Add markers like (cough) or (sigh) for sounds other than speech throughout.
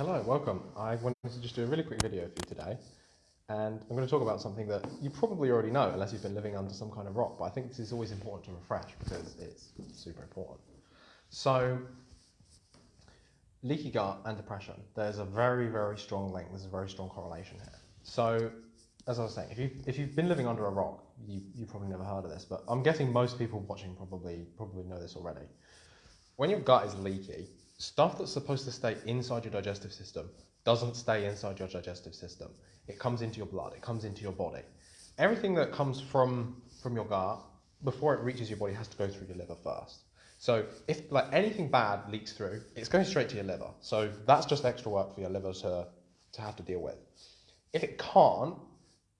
Hello, welcome. I wanted to just do a really quick video for you today. And I'm going to talk about something that you probably already know, unless you've been living under some kind of rock, but I think this is always important to refresh because it's super important. So, leaky gut and depression, there's a very, very strong link, there's a very strong correlation here. So, as I was saying, if, you, if you've been living under a rock, you, you probably never heard of this, but I'm guessing most people watching probably, probably know this already. When your gut is leaky, stuff that's supposed to stay inside your digestive system doesn't stay inside your digestive system. It comes into your blood, it comes into your body. Everything that comes from, from your gut, before it reaches your body, has to go through your liver first. So if like anything bad leaks through, it's going straight to your liver. So that's just extra work for your liver to, to have to deal with. If it can't,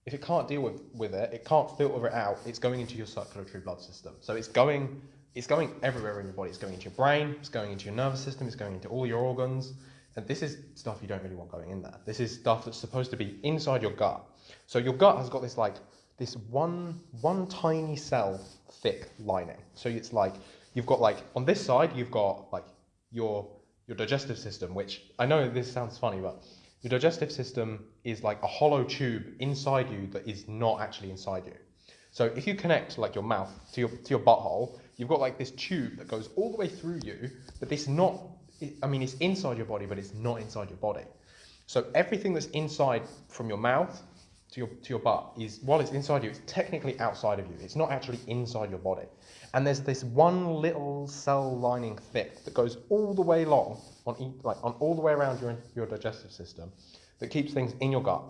if it can't deal with, with it, it can't filter it out, it's going into your circulatory blood system. So it's going it's going everywhere in your body. It's going into your brain, it's going into your nervous system, it's going into all your organs. And this is stuff you don't really want going in there. This is stuff that's supposed to be inside your gut. So your gut has got this like this one one tiny cell thick lining. So it's like you've got like on this side you've got like your your digestive system, which I know this sounds funny, but your digestive system is like a hollow tube inside you that is not actually inside you. So if you connect like your mouth to your to your butthole, you've got like this tube that goes all the way through you, but this not, I mean, it's inside your body, but it's not inside your body. So everything that's inside from your mouth to your, to your butt is, while it's inside you, it's technically outside of you. It's not actually inside your body. And there's this one little cell lining thick that goes all the way long, on, like on all the way around your, your digestive system, that keeps things in your gut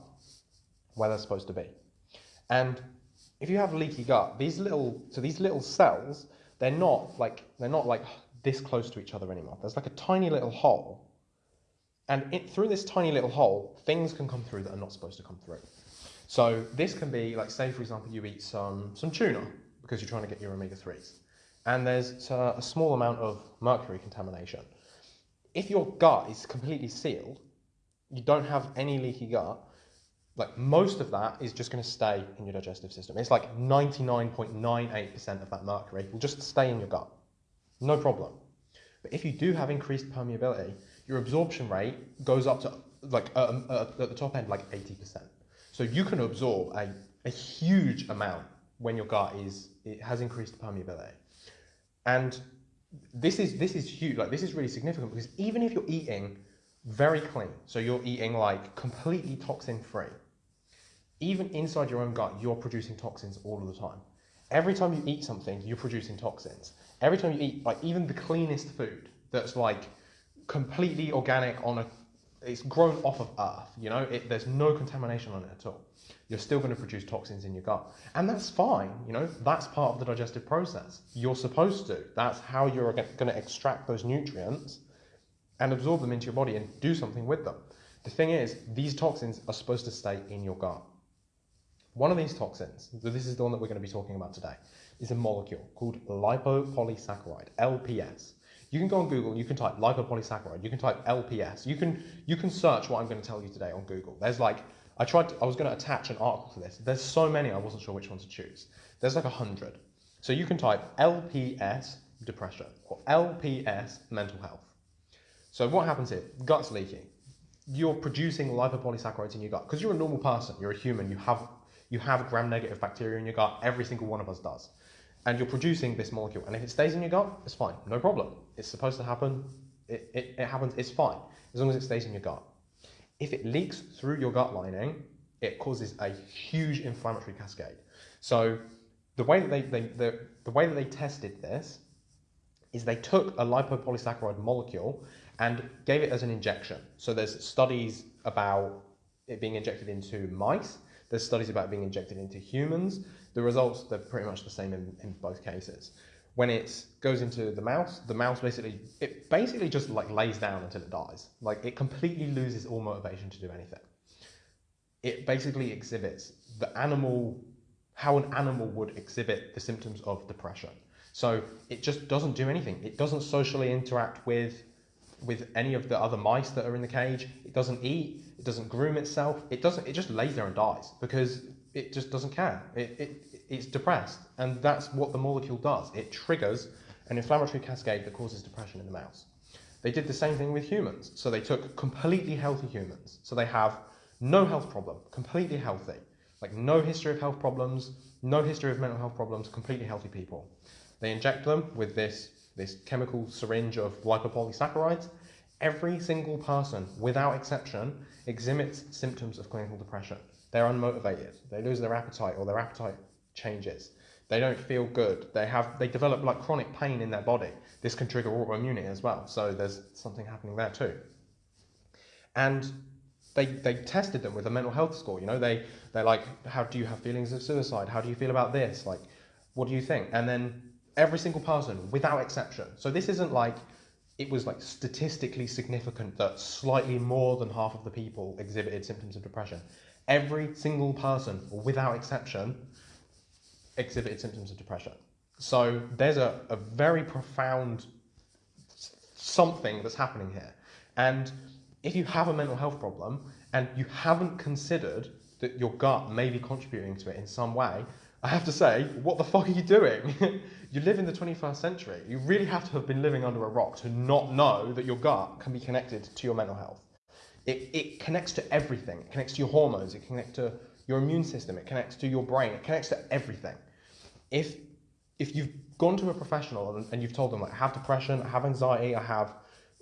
where they're supposed to be. And if you have leaky gut, these little, so these little cells they're not like they're not like this close to each other anymore. There's like a tiny little hole, and it, through this tiny little hole, things can come through that are not supposed to come through. So this can be like, say for example, you eat some some tuna because you're trying to get your omega threes, and there's a, a small amount of mercury contamination. If your gut is completely sealed, you don't have any leaky gut, like most of that is just going to stay in your digestive system. It's like 99.98% of that mercury will just stay in your gut. No problem. But if you do have increased permeability, your absorption rate goes up to like uh, uh, at the top end like 80%. So you can absorb a, a huge amount when your gut is it has increased permeability. And this is this is huge. Like this is really significant because even if you're eating very clean, so you're eating like completely toxin free, even inside your own gut, you're producing toxins all of the time. Every time you eat something, you're producing toxins. Every time you eat, like even the cleanest food that's like completely organic on a, it's grown off of earth, you know, it, there's no contamination on it at all. You're still going to produce toxins in your gut. And that's fine, you know, that's part of the digestive process. You're supposed to. That's how you're going to extract those nutrients and absorb them into your body and do something with them. The thing is, these toxins are supposed to stay in your gut. One of these toxins, so this is the one that we're going to be talking about today, is a molecule called lipopolysaccharide, LPS. You can go on Google, you can type lipopolysaccharide, you can type LPS, you can you can search what I'm going to tell you today on Google. There's like I tried to, I was going to attach an article to this. There's so many I wasn't sure which one to choose. There's like a hundred. So you can type LPS depression or LPS mental health. So what happens here? Gut's leaking. You're producing lipopolysaccharides in your gut because you're a normal person. You're a human. You have you have gram-negative bacteria in your gut. Every single one of us does. And you're producing this molecule. And if it stays in your gut, it's fine. No problem. It's supposed to happen. It, it, it happens. It's fine. As long as it stays in your gut. If it leaks through your gut lining, it causes a huge inflammatory cascade. So the way that they, they the, the way that they tested this is they took a lipopolysaccharide molecule and gave it as an injection. So there's studies about it being injected into mice there's studies about being injected into humans. The results, they're pretty much the same in, in both cases. When it goes into the mouse, the mouse basically, it basically just like lays down until it dies. Like it completely loses all motivation to do anything. It basically exhibits the animal, how an animal would exhibit the symptoms of depression. So it just doesn't do anything. It doesn't socially interact with with any of the other mice that are in the cage. It doesn't eat. It doesn't groom itself. It doesn't. It just lays there and dies because it just doesn't care. It, it it's depressed, and that's what the molecule does. It triggers an inflammatory cascade that causes depression in the mouse. They did the same thing with humans. So they took completely healthy humans. So they have no health problem, completely healthy. Like no history of health problems, no history of mental health problems, completely healthy people. They inject them with this, this chemical syringe of lipopolysaccharides. Every single person, without exception, exhibits symptoms of clinical depression. They're unmotivated. They lose their appetite or their appetite changes. They don't feel good. They have they develop like chronic pain in their body. This can trigger autoimmunity as well. So there's something happening there too. And they, they tested them with a mental health score. You know, they they're like, how do you have feelings of suicide? How do you feel about this? Like, what do you think? And then every single person, without exception. So this isn't like it was like statistically significant that slightly more than half of the people exhibited symptoms of depression. Every single person, without exception, exhibited symptoms of depression. So there's a, a very profound something that's happening here. And if you have a mental health problem and you haven't considered that your gut may be contributing to it in some way, I have to say, what the fuck are you doing? (laughs) you live in the 21st century. You really have to have been living under a rock to not know that your gut can be connected to your mental health. It, it connects to everything. It connects to your hormones. It connects to your immune system. It connects to your brain. It connects to everything. If if you've gone to a professional and, and you've told them like, I have depression, I have anxiety, I have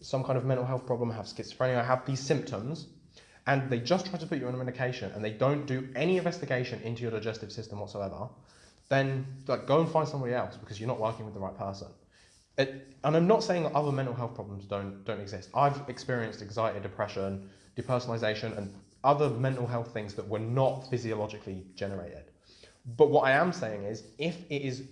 some kind of mental health problem, I have schizophrenia, I have these symptoms, and they just try to put you on a medication and they don't do any investigation into your digestive system whatsoever, then like go and find somebody else because you're not working with the right person. It, and I'm not saying that other mental health problems don't don't exist. I've experienced anxiety, depression, depersonalization, and other mental health things that were not physiologically generated. But what I am saying is, if it is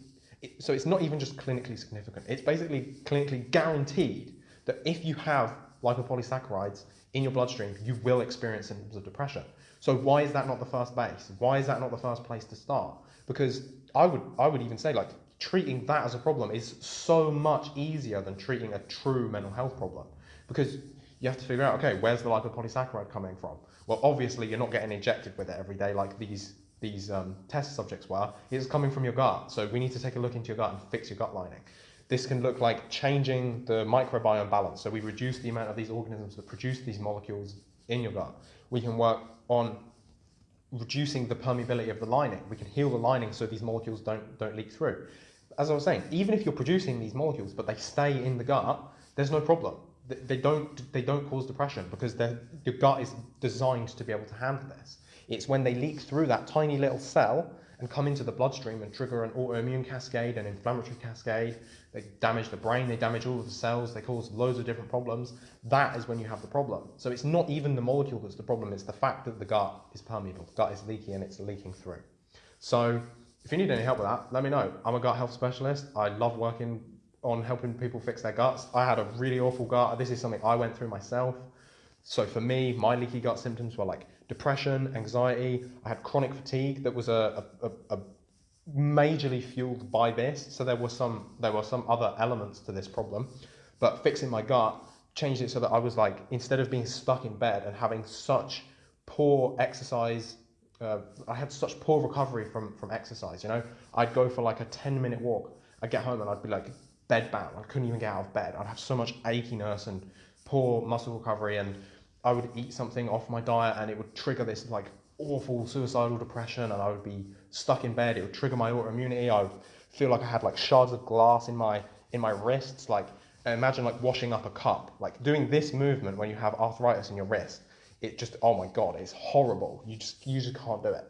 it, so it's not even just clinically significant. It's basically clinically guaranteed that if you have lipopolysaccharides in your bloodstream, you will experience symptoms of depression. So why is that not the first base? Why is that not the first place to start? Because I would I would even say like treating that as a problem is so much easier than treating a true mental health problem. Because you have to figure out, okay, where's the lipopolysaccharide coming from? Well, obviously you're not getting injected with it every day like these these um, test subjects were, it's coming from your gut. So we need to take a look into your gut and fix your gut lining. This can look like changing the microbiome balance. So we reduce the amount of these organisms that produce these molecules in your gut. We can work on reducing the permeability of the lining. We can heal the lining so these molecules don't, don't leak through. As I was saying, even if you're producing these molecules but they stay in the gut, there's no problem. They don't, they don't cause depression because your gut is designed to be able to handle this. It's when they leak through that tiny little cell and come into the bloodstream and trigger an autoimmune cascade, an inflammatory cascade. They damage the brain, they damage all of the cells, they cause loads of different problems. That is when you have the problem. So it's not even the molecule that's the problem, it's the fact that the gut is permeable, the gut is leaky and it's leaking through. So if you need any help with that, let me know. I'm a gut health specialist. I love working on helping people fix their guts. I had a really awful gut. This is something I went through myself. So for me, my leaky gut symptoms were like depression, anxiety. I had chronic fatigue that was a, a, a, majorly fueled by this. So there were some there were some other elements to this problem, but fixing my gut changed it so that I was like instead of being stuck in bed and having such poor exercise. Uh, I had such poor recovery from, from exercise, you know. I'd go for like a 10 minute walk. I'd get home and I'd be like bed bound. I couldn't even get out of bed. I'd have so much achiness and poor muscle recovery and I would eat something off my diet and it would trigger this like awful suicidal depression and I would be stuck in bed. It would trigger my autoimmunity. I would feel like I had like shards of glass in my in my wrists. Like imagine like washing up a cup. Like doing this movement when you have arthritis in your wrist. It just oh my god, it's horrible. You just you just can't do it.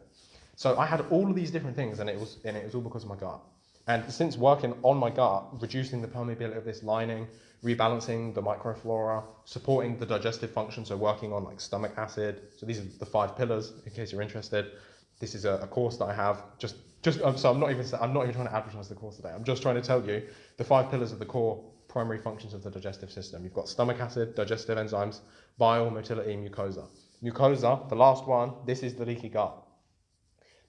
So I had all of these different things and it was and it was all because of my gut. And since working on my gut, reducing the permeability of this lining, rebalancing the microflora, supporting the digestive function, so working on like stomach acid. So these are the five pillars, in case you're interested. This is a, a course that I have. Just, just um, so I'm not even I'm not even trying to advertise the course today. I'm just trying to tell you the five pillars of the core primary functions of the digestive system. You've got stomach acid, digestive enzymes, bile, motility, mucosa. Mucosa, the last one. This is the leaky gut.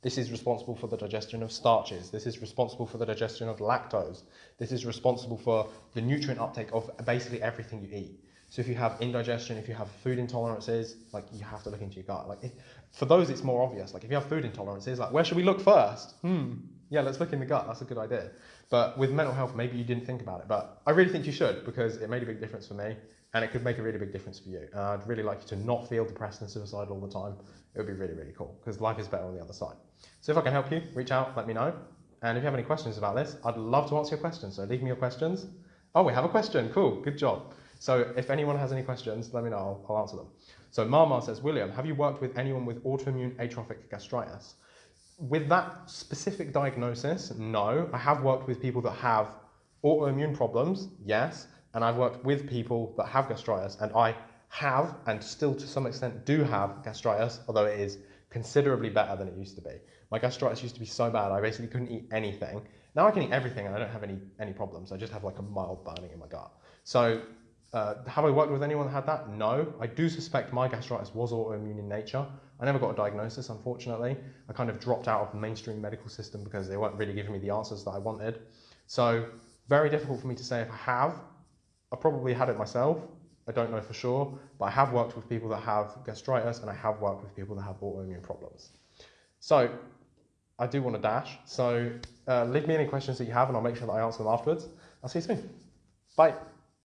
This is responsible for the digestion of starches. This is responsible for the digestion of lactose. This is responsible for the nutrient uptake of basically everything you eat. So if you have indigestion, if you have food intolerances, like you have to look into your gut. Like if, for those, it's more obvious. Like if you have food intolerances, like where should we look first? Hmm. Yeah, let's look in the gut. That's a good idea. But with mental health, maybe you didn't think about it. But I really think you should because it made a big difference for me and it could make a really big difference for you. And I'd really like you to not feel depressed and suicidal all the time. It would be really, really cool because life is better on the other side. So if I can help you, reach out, let me know. And if you have any questions about this, I'd love to answer your questions. So leave me your questions. Oh, we have a question. Cool. Good job. So if anyone has any questions, let me know. I'll, I'll answer them. So Marmar says, William, have you worked with anyone with autoimmune atrophic gastritis? With that specific diagnosis, no. I have worked with people that have autoimmune problems, yes. And I've worked with people that have gastritis, and I have, and still to some extent do have gastritis, although it is considerably better than it used to be. My gastritis used to be so bad, I basically couldn't eat anything. Now I can eat everything and I don't have any, any problems. I just have like a mild burning in my gut. So uh, have I worked with anyone that had that? No. I do suspect my gastritis was autoimmune in nature. I never got a diagnosis, unfortunately. I kind of dropped out of the mainstream medical system because they weren't really giving me the answers that I wanted. So very difficult for me to say if I have. I probably had it myself. I don't know for sure, but I have worked with people that have gastritis and I have worked with people that have autoimmune problems. So I do want to dash. So uh, leave me any questions that you have and I'll make sure that I answer them afterwards. I'll see you soon. Bye.